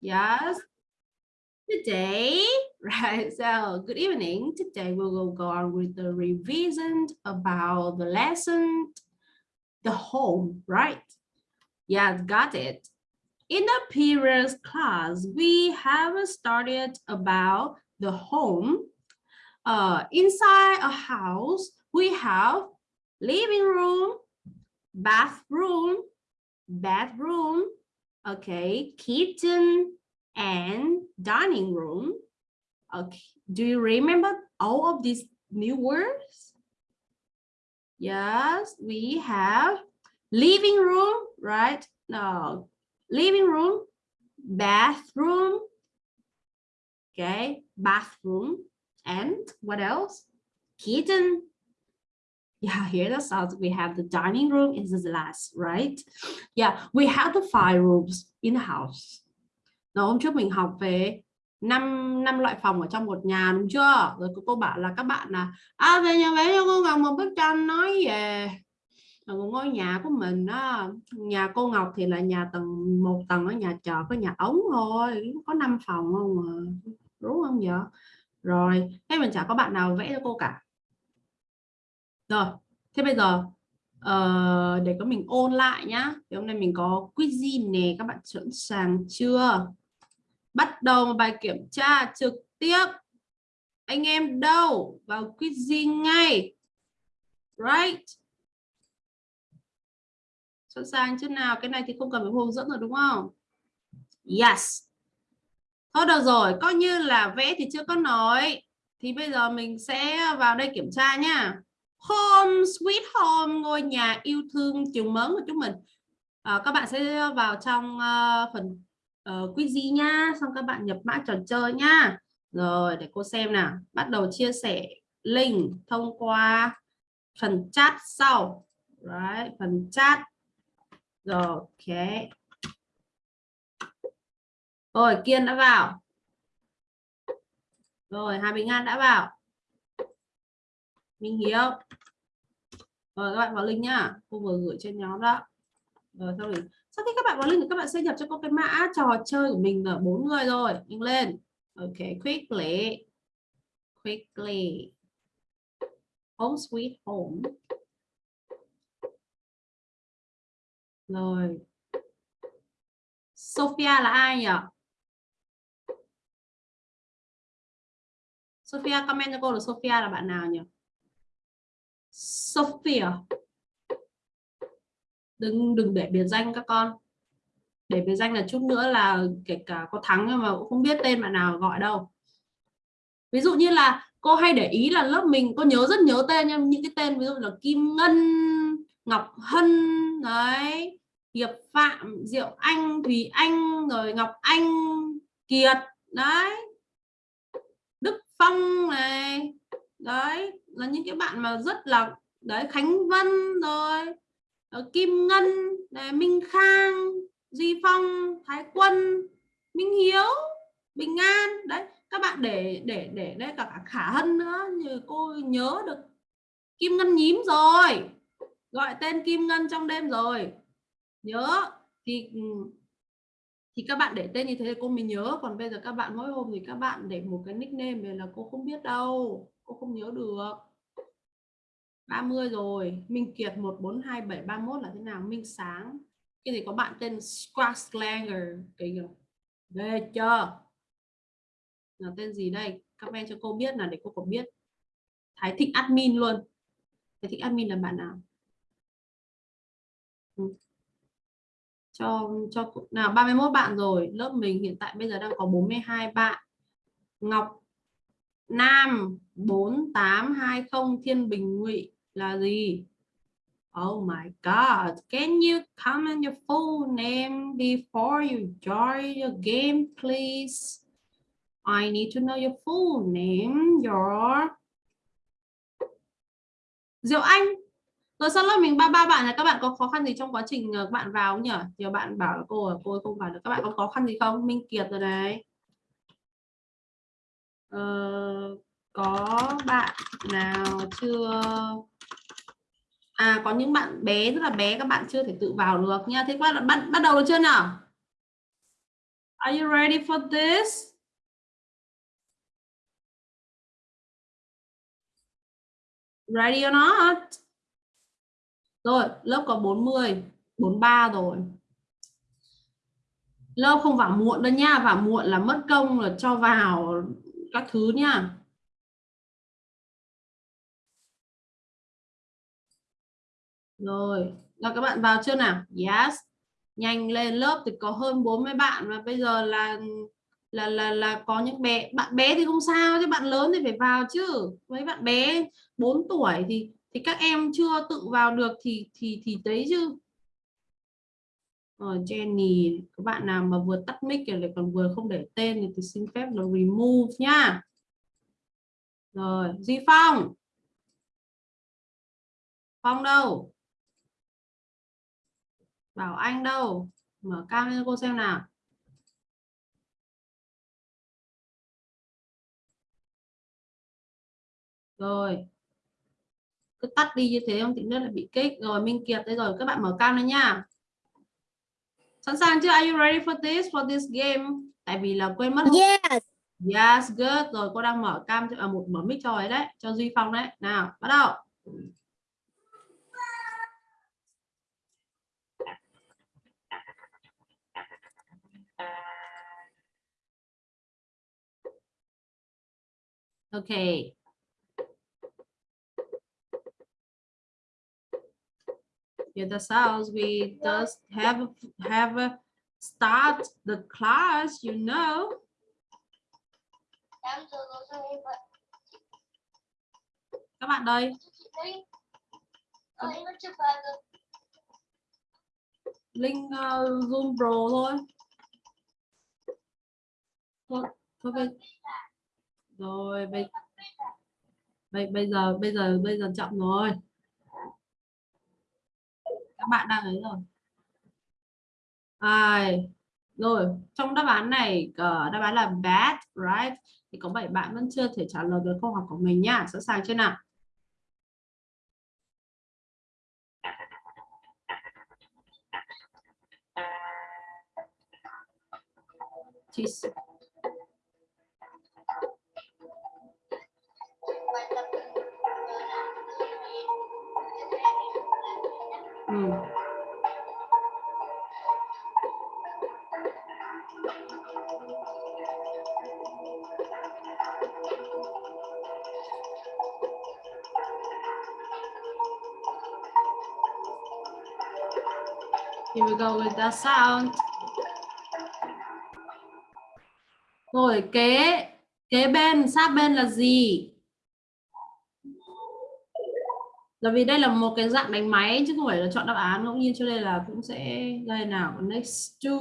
Yes. Today, right, so good evening. Today we will go on with the revision about the lesson, the home, right? Yeah, got it. In the previous class, we have started about the home. Uh, inside a house, we have living room, bathroom, bedroom, okay, kitchen, and dining room. Okay, do you remember all of these new words? Yes, we have living room, right? No, living room, bathroom, okay, bathroom, and what else? Kitchen. Yeah, here the south. we have the dining room is the last, right? Yeah, we have the five rooms in the house. Rồi hôm trước mình học về năm năm loại phòng ở trong một nhà đúng chưa? Rồi cô, cô bảo là các bạn là à về nhà vẽ cho cô Ngọc một bức tranh nói về ngôi nhà của mình đó. Nhà cô Ngọc thì là nhà tầng một tầng ở nhà trọ có nhà ống thôi, có 5 phòng không mà. Đúng không vậy? Rồi, thế mình chả có bạn nào vẽ cho cô cả. Rồi, thế bây giờ uh, để có mình ôn lại nhá. Thì hôm nay mình có quiz nè, các bạn sẵn sàng chưa? bắt đầu một bài kiểm tra trực tiếp. Anh em đâu vào quizzing ngay? Right. Sẵn sàng chứ nào? Cái này thì không cần phải hướng dẫn rồi đúng không? Yes. Thôi được rồi coi như là vẽ thì chưa có nói. Thì bây giờ mình sẽ vào đây kiểm tra nhá home sweet home ngôi nhà yêu thương trường mến của chúng mình. À, các bạn sẽ vào trong uh, phần ờ, uh, quiz nha. Xong các bạn nhập mã trò chơi nha. Rồi để cô xem nào. Bắt đầu chia sẻ link thông qua phần chat sau. Right, phần chat. Rồi ok. Rồi kiên đã vào. Rồi hà bình an đã vào minh hiếu. Rồi các bạn vào link nhá. Cô vừa gửi trên nhóm đó. Ờ, rồi sau rồi, sau khi các bạn vào link thì các bạn sẽ nhập cho cô cái mã trò chơi của mình là bốn người rồi. Nhanh lên. Ok, quickly. Quickly. Home sweet home. Rồi. Sophia là ai nhỉ? Sophia, comment cho cô là Sophia là bạn nào nhỉ? Sophia. Đừng đừng để biệt danh các con. Để biệt danh là chút nữa là kể cả có thắng nhưng mà cũng không biết tên bạn nào gọi đâu. Ví dụ như là cô hay để ý là lớp mình cô nhớ rất nhớ tên nhưng những cái tên ví dụ là Kim Ngân, Ngọc Hân, đấy, Hiệp Phạm, Diệu Anh, Thùy Anh, rồi Ngọc Anh, Kiệt, đấy. Đức Phong này, đấy là những cái bạn mà rất là đấy Khánh Vân rồi ờ, Kim Ngân này, Minh Khang Duy Phong Thái Quân Minh Hiếu Bình An đấy. Các bạn để để để đây cả, cả Khả Hân nữa như cô nhớ được Kim Ngân nhím rồi gọi tên Kim Ngân trong đêm rồi. Nhớ thì ừ, thì các bạn để tên như thế cô mới nhớ. Còn bây giờ các bạn mỗi hôm thì các bạn để một cái nickname này là cô không biết đâu cô không nhớ được. 30 rồi. Minh Kiệt 142731 là thế nào? Minh Sáng. Cái gì có bạn tên Squaslanger cái ghê chưa? Là tên gì đây? Comment cho cô biết là để cô có biết. Thái Thịnh admin luôn. Thái Thịnh admin là bạn nào? Ừ. cho cho nào 31 bạn rồi. Lớp mình hiện tại bây giờ đang có 42 bạn. Ngọc Nam 4820 Thiên Bình Ngụy là gì? Oh my God, can you comment your full name before you join your game, please? I need to know your full name, your... Diệu Anh. Rồi sau lớp mình ba ba bạn là các bạn có khó khăn gì trong quá trình ờ, các bạn vào nhỉ? Nhiều bạn bảo là cô cô không vào được. Các bạn có khó khăn gì không? Minh Kiệt rồi này. Ờ, có bạn nào chưa à có những bạn bé rất là bé các bạn chưa thể tự vào được nha thế các bạn bắt bắt đầu được chưa nào Are you ready for this? Ready or not? Rồi, lớp có 40, 43 rồi. Lớp không vào muộn đâu nha, vào muộn là mất công là cho vào các thứ nha. Rồi, là các bạn vào chưa nào? Yes. Nhanh lên lớp thì có hơn 40 bạn và bây giờ là là là là có những bé bạn bé thì không sao chứ bạn lớn thì phải vào chứ. Mấy bạn bé 4 tuổi thì thì các em chưa tự vào được thì thì thì đấy chứ. Ờ, rồi Jenny, các bạn nào mà vừa tắt mic lại còn vừa không để tên thì tôi xin phép là remove nhá. Rồi, Duy Phong. Phong đâu? Bảo Anh đâu? Mở cam lên cô xem nào. Rồi. Cứ tắt đi như thế không thì nữa là bị kích. Rồi Minh Kiệt đây rồi, các bạn mở cam lên nha. Sẵn sàng chưa? Are you ready for this for this game? Tại vì là quên mất. Yes. Yes, good. Rồi cô đang mở cam à, một mở mic cho ấy đấy, cho Duy Phong đấy. Nào, bắt đầu. Okay. Hear the sounds. We just have have a start the class, you know. Các bạn đây. Link uh, ờ, Zoom Pro thôi. Thôi, thôi bây rồi bây bây bây giờ bây giờ bây giờ chậm rồi bạn đang ấy rồi. À, rồi trong đáp án này ờ, đáp án là bad right? Thì có 7 bạn vẫn chưa thể trả lời được câu hỏi của mình nhá sẵn sàng chưa nào? Cheese. Ừ. Here we go with the sound. Rồi kế kế bên, sát bên là gì? Là vì đây là một cái dạng đánh máy chứ không phải là chọn đáp án ngẫu nhiên cho nên là cũng sẽ đây nào next to.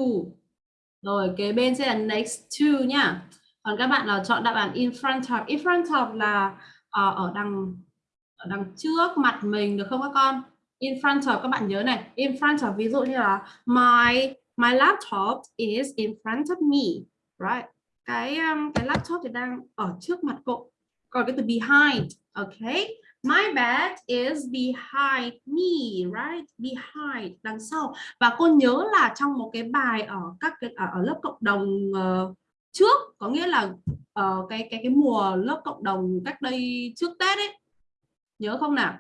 Rồi kế bên sẽ là next to nhá. Còn các bạn là chọn đáp án in front of. In front of là uh, ở đằng ở đằng trước mặt mình được không các con? In front of các bạn nhớ này, in front of ví dụ như là my my laptop is in front of me, right? Cái um, cái laptop thì đang ở trước mặt cậu. Còn cái từ behind, okay? My bed is behind me, right? Behind, đằng sau. Và cô nhớ là trong một cái bài ở các cái ở, ở lớp cộng đồng uh, trước, có nghĩa là uh, cái cái cái mùa lớp cộng đồng cách đây trước Tết ấy. Nhớ không nào?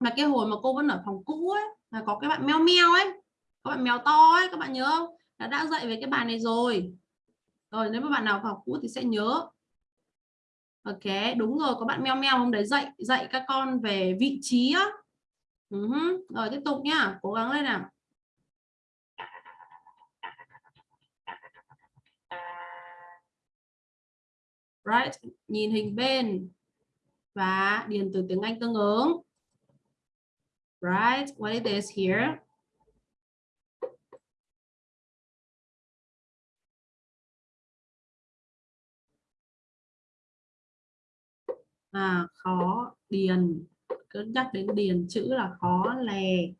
Mà cái hồi mà cô vẫn ở phòng cũ ấy, là có cái bạn meo meo ấy, các bạn mèo to ấy, các bạn nhớ không? Đã đã dạy về cái bài này rồi. Rồi nếu mà bạn nào học cũ thì sẽ nhớ Ok, đúng rồi, có bạn meo meo hôm đấy dạy dạy các con về vị trí á. Uh -huh. Rồi tiếp tục nhá, cố gắng lên nào. Right, nhìn hình bên và điền từ tiếng Anh tương ứng. Right, what it is here? À, khó điền. Cứ nhắc đến điền chữ là khó lè.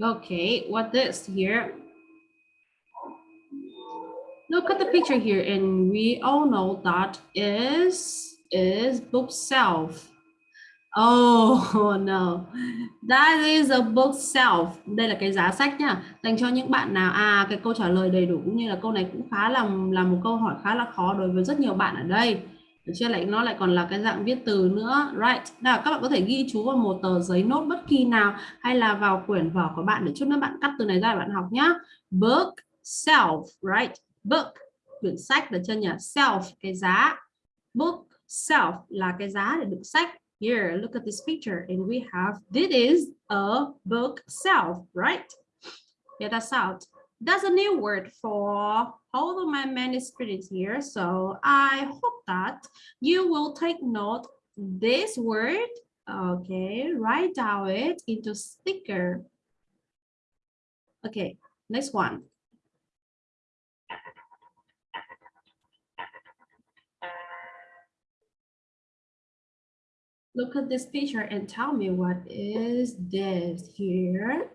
Okay, what this here? Look at the picture here and we all know that is is bookshelf. Oh no, that is a bookshelf. Đây là cái giá sách nhá. Dành cho những bạn nào à cái câu trả lời đầy đủ cũng như là câu này cũng khá là là một câu hỏi khá là khó đối với rất nhiều bạn ở đây. Được chưa lại nó lại còn là cái dạng viết từ nữa. Right. Nào các bạn có thể ghi chú vào một tờ giấy nốt bất kỳ nào hay là vào quyển vở của bạn để chút nữa bạn cắt từ này ra để bạn học nhá. Book self, right? Book quyển sách được chưa nhỉ? Self cái giá. Book self là cái giá để đựng sách Here, look at this picture, and we have this is a book self, right? Yeah, that's out. That's a new word for all of my manuscripts here. So I hope that you will take note this word. Okay, write down it into sticker. Okay, next one. look at this picture and tell me what is this here.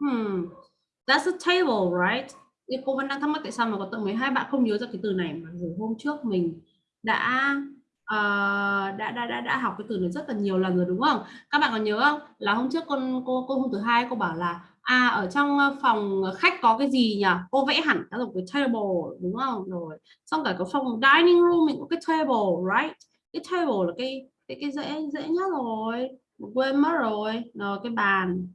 Hmm, that's a table, right? Nhưng cô vẫn đang thắc mắc tại sao mà có tận 12 bạn không nhớ ra cái từ này mà dù hôm trước mình đã uh, đã, đã đã đã học cái từ này rất là nhiều lần rồi đúng không? Các bạn còn nhớ không? Là hôm trước con cô cô hôm thứ hai cô bảo là à ở trong ờ, phòng ờ, khách có cái gì nhỉ? Cô vẽ hẳn cái một cái table đúng không? Rồi xong cả cái phòng dining room mình có cái table, right? Cái table là cái cái cái dễ dễ nhất rồi quên mất rồi rồi cái bàn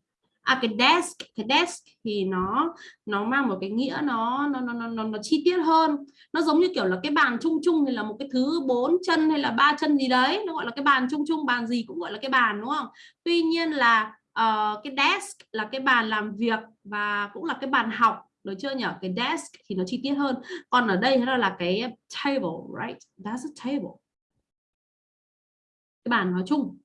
à cái desk cái desk thì nó nó mang một cái nghĩa nó nó nó nó, nó chi tiết hơn nó giống như kiểu là cái bàn chung chung thì là một cái thứ bốn chân hay là ba chân gì đấy nó gọi là cái bàn chung chung bàn gì cũng gọi là cái bàn đúng không tuy nhiên là uh, cái desk là cái bàn làm việc và cũng là cái bàn học được chưa nhỉ cái desk thì nó chi tiết hơn. Còn ở đây nó là cái table right? That's a table. Cái bàn nói chung.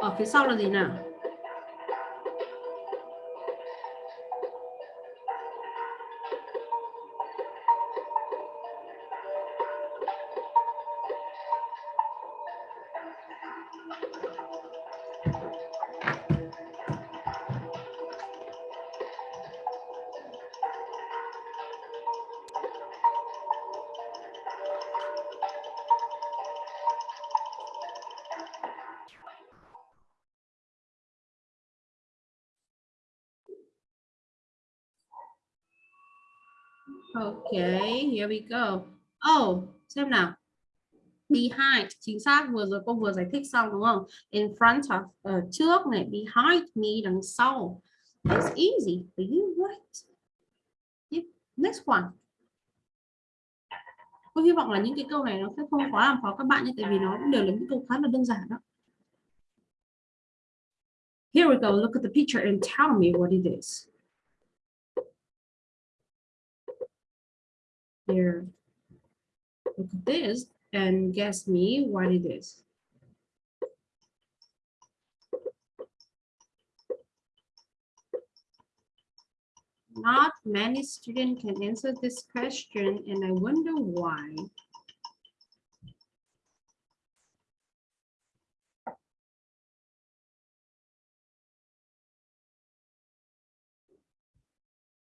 Ở phía sau là gì nào? Here we go. Oh, xem nào. Behind, chính xác vừa rồi cô vừa giải thích xong đúng không? In front of, ở trước này, behind me đằng sau. It's easy for you, right? Yeah. Next one. Cô hy vọng là những cái câu này nó sẽ không quá làm khó các bạn nhé, tại vì nó cũng đều là những câu khá là đơn giản đó. Here we go. Look at the picture and tell me what it is. Here. Look at this and guess me what it is. Not many students can answer this question and I wonder why.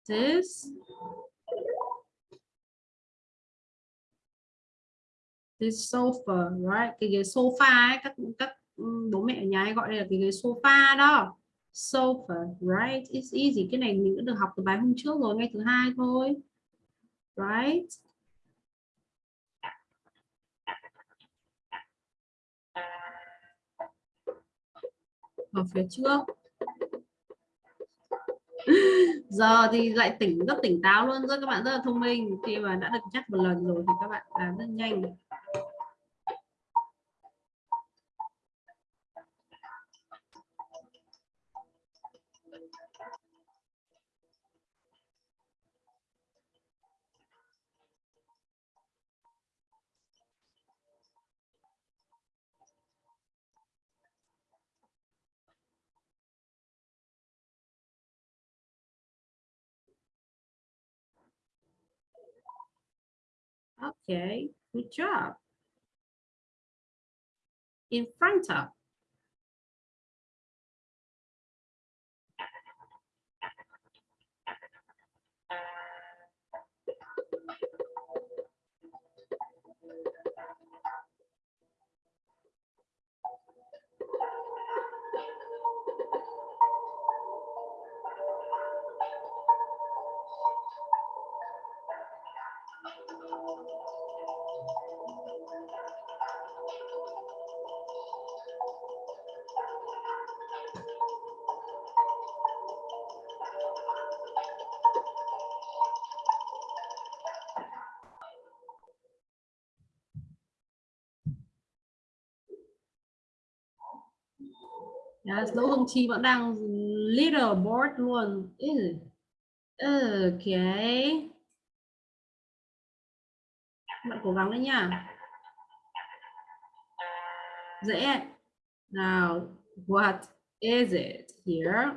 This cái sofa, right, cái ghế sofa ấy, các các ừ, bố mẹ ở nhà hay gọi đây là cái ghế sofa đó. Sofa, right, it's easy. Cái này mình đã được học từ bài hôm trước rồi, ngay thứ hai thôi. Right? Ở phía trước giờ thì lại tỉnh rất tỉnh táo luôn rất các bạn rất là thông minh. Khi mà đã được chắc một lần rồi thì các bạn làm rất nhanh. Okay, good job. In front of. Yes, Đỗ Hồng Chi vẫn đang leaderboard luôn. Ừ. Ừ, ok. Bạn cố gắng đấy nha. Dễ. nào what is it here?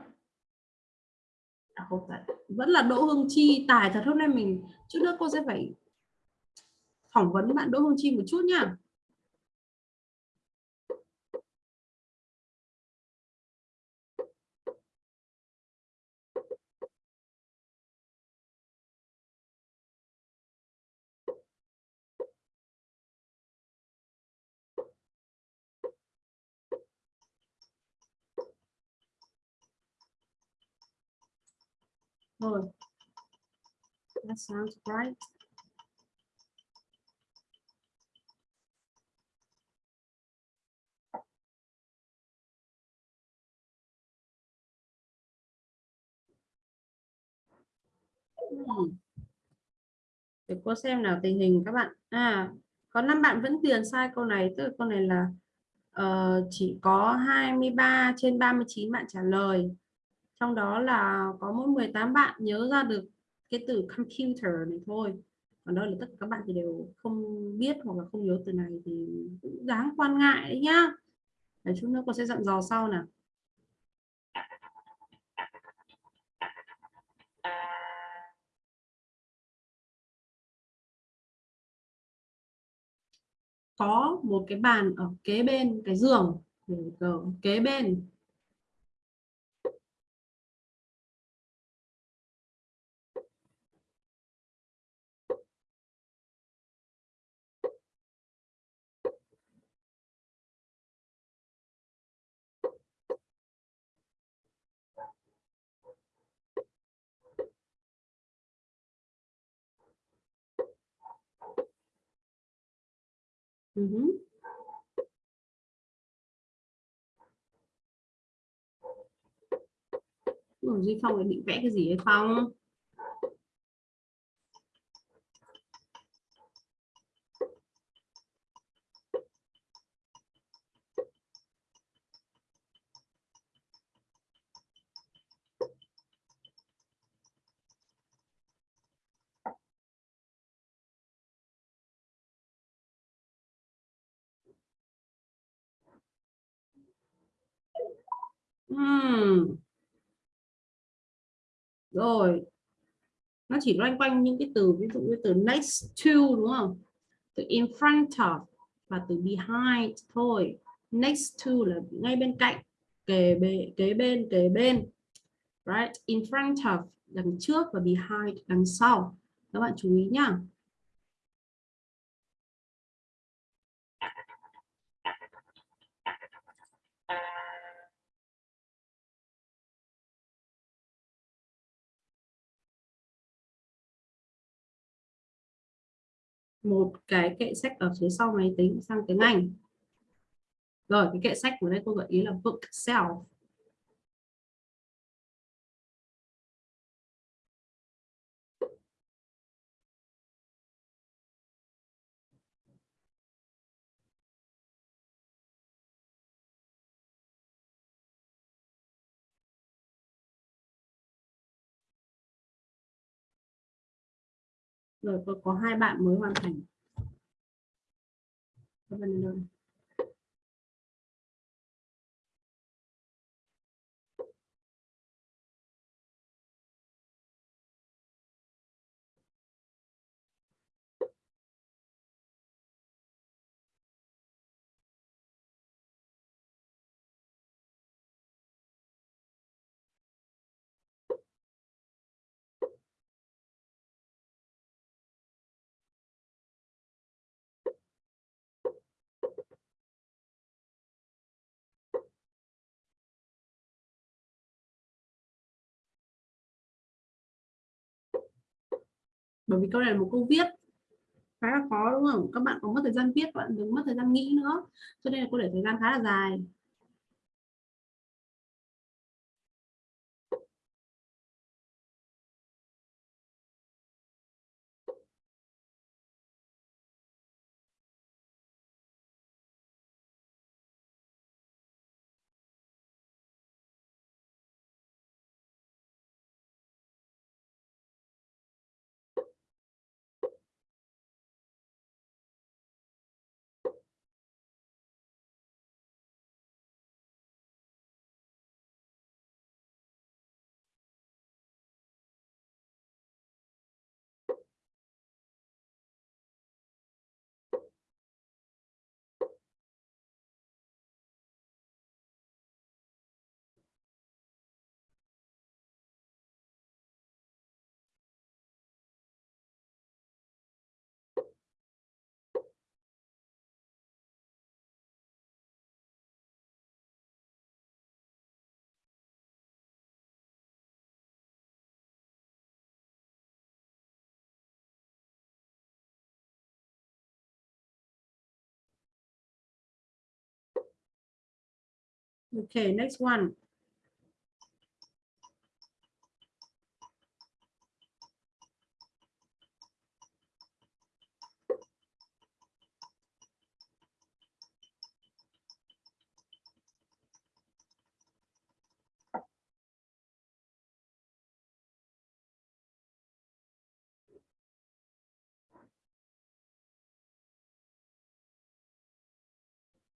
À, không phải. Vẫn là Đỗ Hương Chi. Tài thật hôm nay mình, chút nữa cô sẽ phải phỏng vấn bạn Đỗ Hương Chi một chút nha. Rồi. That sounds right. Hmm. Để cô xem nào tình hình các bạn. À, có năm bạn vẫn điền sai câu này, tức là câu này là uh, chỉ có 23 trên 39 bạn trả lời trong đó là có mỗi 18 bạn nhớ ra được cái từ computer này thôi. Còn đâu là tất cả các bạn thì đều không biết hoặc là không nhớ từ này thì cũng đáng quan ngại đấy nhá. Để chút nữa cô sẽ dặn dò sau nào. Có một cái bàn ở kế bên, cái giường kế bên. Uh -huh. Duy Phong định vẽ cái gì hay không? Hmm. Rồi. Nó chỉ loanh quanh những cái từ ví dụ như từ next to đúng không? Từ in front of và từ behind thôi. Next to là ngay bên cạnh, kề bên, kế bên, kế bên. Right? In front of đằng trước và behind đằng sau. Các bạn chú ý nhá. Một cái kệ sách ở phía sau máy tính sang tiếng Anh. Rồi, cái kệ sách của đây cô gợi ý là bookshelf. Rồi có, có hai bạn mới hoàn thành. Bởi vì câu này là một câu viết khá là khó, đúng không? Các bạn có mất thời gian viết bạn đừng mất thời gian nghĩ nữa. Cho nên là cô để thời gian khá là dài. Okay, next one.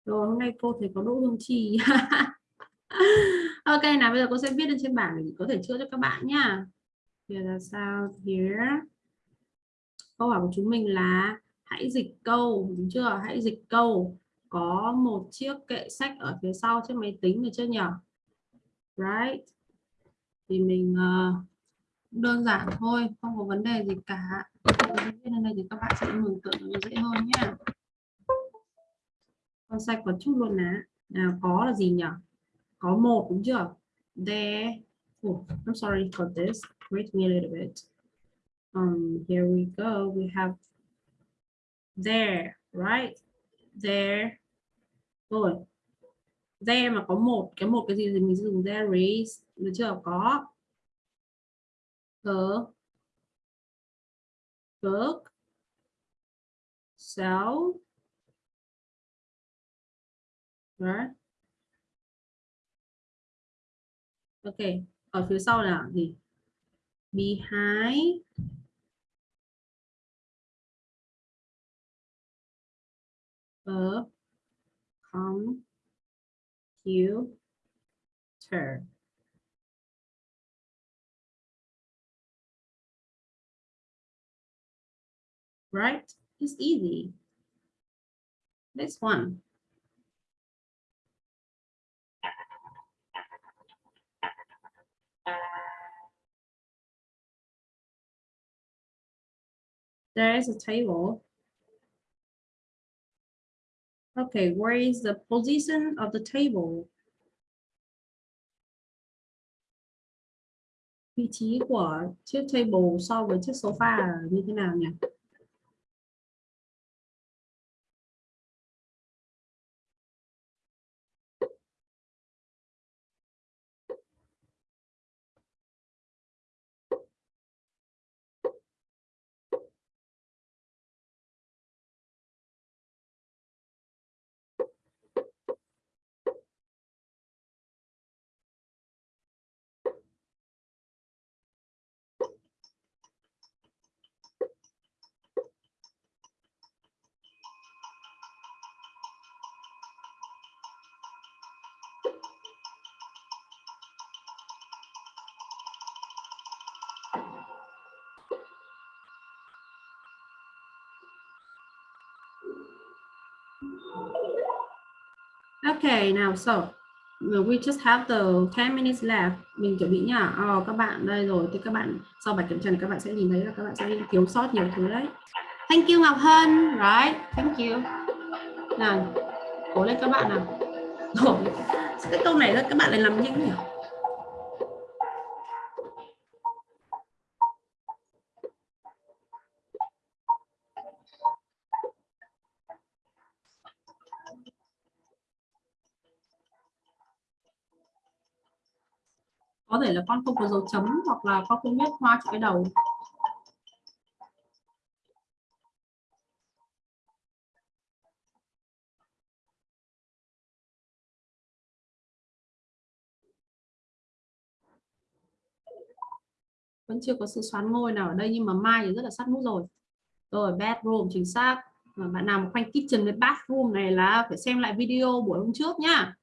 Rồi hôm nay cô thấy có Đỗ Hương Trì. ok nào bây giờ cô sẽ viết lên trên bảng để có thể chữa cho các bạn nhá. Here là sao? Here. Câu hỏi của chúng mình là hãy dịch câu, đúng chưa? Hãy dịch câu. Có một chiếc kệ sách ở phía sau chiếc máy tính được chưa nhỉ? Right. Thì mình uh, đơn giản thôi, không có vấn đề gì cả. Viết lên đây thì các bạn sẽ mường tượng dễ hơn nhé con sạch một chút luôn nè nào có là gì nhỉ? Có một đúng chưa? There. Oh, I'm sorry for this. Wait me a little bit. Um here we go. We have there right? There. Rồi. There mà có một. Cái một cái gì thì mình dùng there is. Được chưa? Có. The book so Right. Ok, ở phía sau là gì? Behind a computer. Right? It's easy. This one. There is a table. Okay, where is the position of the table? Vị trí của chiếc table so với chiếc sofa như thế nào nhỉ? Okay, now so we just have the 10 minutes left. Mình chuẩn bị nhá. Oh, các bạn đây rồi. Thì các bạn sau bài kiểm tra này các bạn sẽ nhìn thấy là các bạn sẽ thiếu sót nhiều thứ đấy. Thank you Ngọc Hân. Right. Thank you. Nào, cố lên các bạn nào. Rồi. Cái câu này các bạn lại làm nhanh nhỉ? có thể là con không có dấu chấm hoặc là con không nhét hoa chữ cái đầu. Vẫn chưa có sự xoắn ngôi nào ở đây nhưng mà mai thì rất là sát nút rồi. Rồi bedroom chính xác. Bạn nào mà khoanh kitchen với bathroom này là phải xem lại video buổi hôm trước nhá.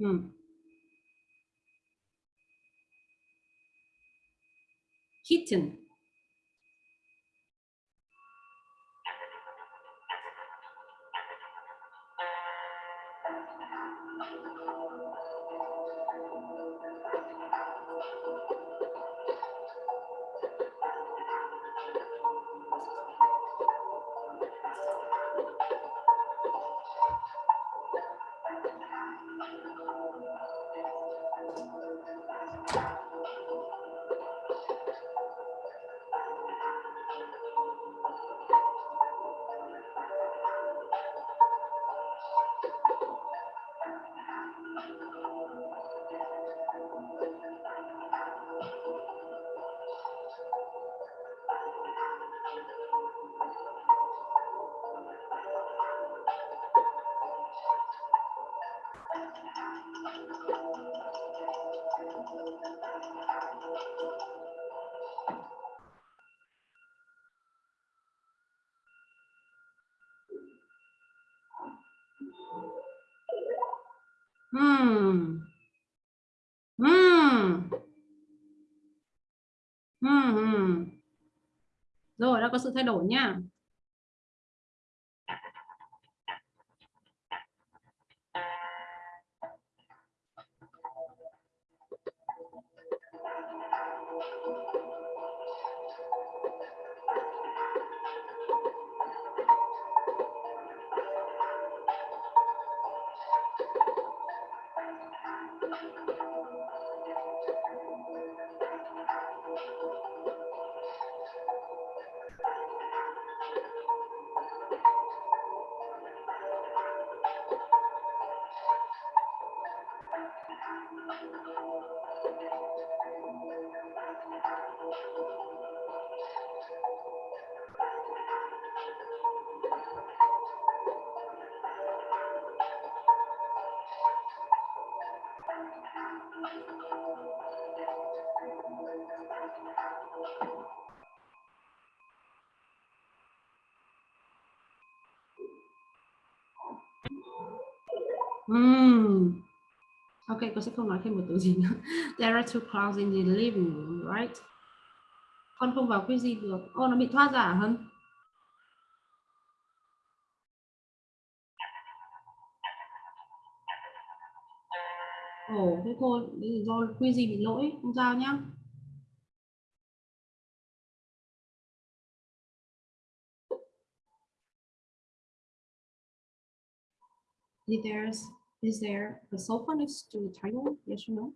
Hmm. Kitten. Có sự thay đổi nha. cô sẽ không nói thêm một từ gì nữa. There are two clouds in the living room right? Con không vào cái gì được. Ô nó bị thoát giả à, hơn ồ oh, thế thôi do quy gì bị lỗi không sao nhá. There's is there a cell next to the title? Yes or no?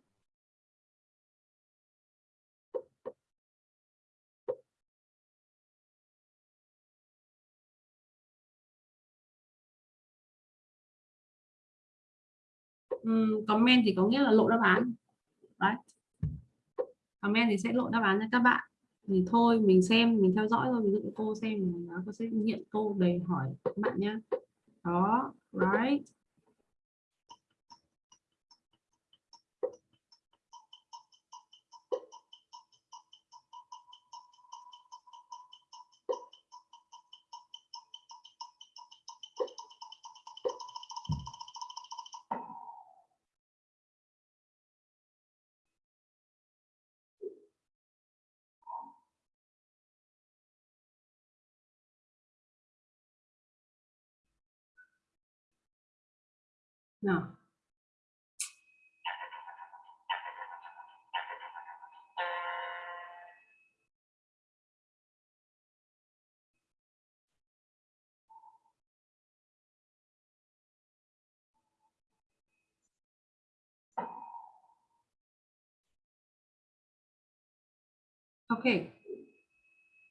um, comment thì có nghĩa là lộ đáp án Right. comment thì sẽ lộ đáp án cho các bạn thì thôi mình xem mình theo dõi thôi ví dụ cô xem nó sẽ hiện cô để hỏi các bạn nhé đó right nào Okay.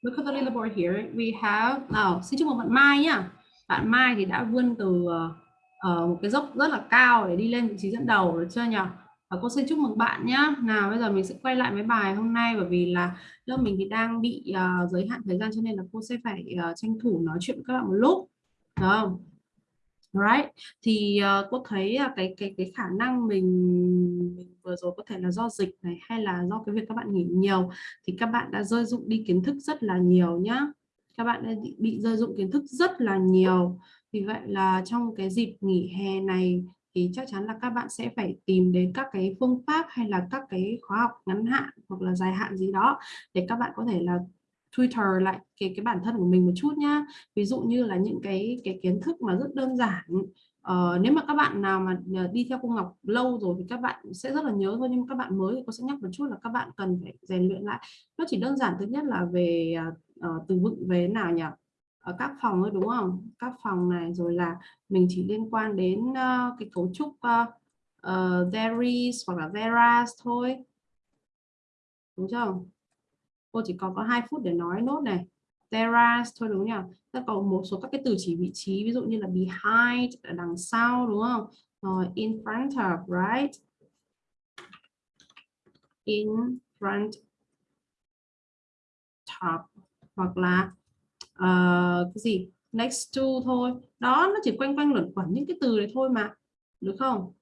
Look at the little board here. We have nào xin chúc mừng bạn Mai nhá. Bạn Mai thì đã vươn từ uh, uh, một cái dốc rất là cao để đi lên vị trí dẫn đầu được chưa nhỉ? Và cô xin chúc mừng bạn nhé. nào bây giờ mình sẽ quay lại với bài hôm nay bởi vì là lớp mình thì đang bị uh, giới hạn thời gian cho nên là cô sẽ phải uh, tranh thủ nói chuyện với các bạn một lúc. Được không? Right thì uh, cô thấy uh, cái cái cái khả năng mình, mình vừa rồi có thể là do dịch này hay là do cái việc các bạn nghỉ nhiều thì các bạn đã rơi dụng đi kiến thức rất là nhiều nhá. Các bạn đã bị rơi dụng kiến thức rất là nhiều vì vậy là trong cái dịp nghỉ hè này thì chắc chắn là các bạn sẽ phải tìm đến các cái phương pháp hay là các cái khóa học ngắn hạn hoặc là dài hạn gì đó để các bạn có thể là Twitter lại cái cái bản thân của mình một chút nhá. Ví dụ như là những cái cái kiến thức mà rất đơn giản. Ờ, nếu mà các bạn nào mà ờ, đi theo cô Ngọc lâu rồi thì các bạn sẽ rất là nhớ thôi nhưng mà các bạn mới thì cô sẽ nhắc một chút là các bạn cần phải rèn luyện lại. Nó chỉ đơn giản thứ nhất là về uh, từ vựng về nào nhỉ? Ở các phòng thôi đúng không? Các phòng này rồi là mình chỉ liên quan đến uh, cái cấu trúc uh, uh, there hoặc là there thôi. Đúng không cô chỉ còn có hai phút để nói nốt này. There thôi đúng nhỉ? Ta có một số các cái từ chỉ vị trí ví dụ như là behind ở đằng sau đúng không? Rồi in front of right? In front top hoặc là uh, cái gì? Next to thôi. Đó nó chỉ quanh quanh luẩn quẩn những cái từ đấy thôi mà. Được không?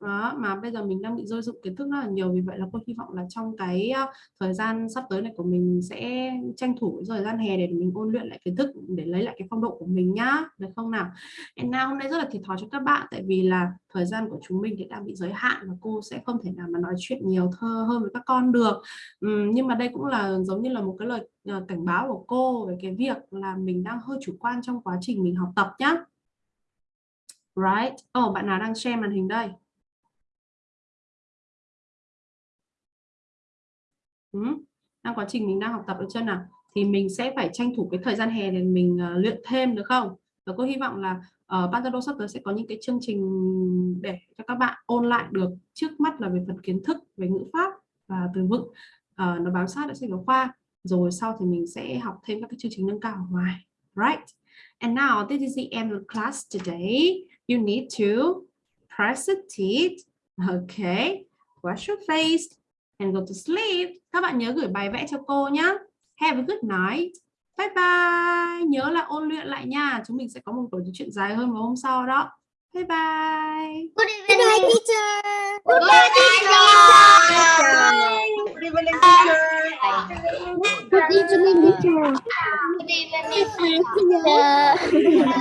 Đó, mà bây giờ mình đang bị rơi dụng kiến thức rất là nhiều. Vì vậy là cô hy vọng là trong cái ờ, thời gian sắp tới này của mình sẽ tranh thủ thời gian hè để mình ôn luyện lại kiến thức để lấy lại cái phong độ của mình nhá. Được không nào? Anna hôm nay rất là thiệt thòi cho các bạn. Tại vì là thời gian của chúng mình thì đang bị giới hạn và cô sẽ không thể nào mà nói chuyện nhiều thơ hơn với các con được. Uhm, nhưng mà đây cũng là giống như là một cái lời ờ, cảnh báo của cô về cái việc là mình đang hơi chủ quan trong quá trình mình học tập nhá. Right? Oh bạn nào đang share màn hình đây? Ừ. đang quá trình mình đang học tập ở chân nào? Thì mình sẽ phải tranh thủ cái thời gian hè để mình uh, luyện thêm được không? Và cô hy vọng là ờ, uh, Pantado sắp tới sẽ có những cái chương trình để cho các bạn ôn lại được. Trước mắt là về phần kiến thức về ngữ pháp và từ vựng. Uh, nó bám sát đã sách giáo khoa. Rồi sau thì mình sẽ học thêm các cái chương trình nâng cao ở ngoài. Right? And now this is the end of the class today. You need to press the teeth okay wash your face and go to sleep. Các bạn nhớ gửi bài vẽ cho cô nhé. Have a good night. Bye bye. Nhớ là ôn luyện lại nha. Chúng mình sẽ có một buổi chuyện dài hơn vào hôm sau đó. Bye bye. Good evening, teacher. Good evening, teacher. Good evening, teacher. Good evening, teacher. Good evening, teacher.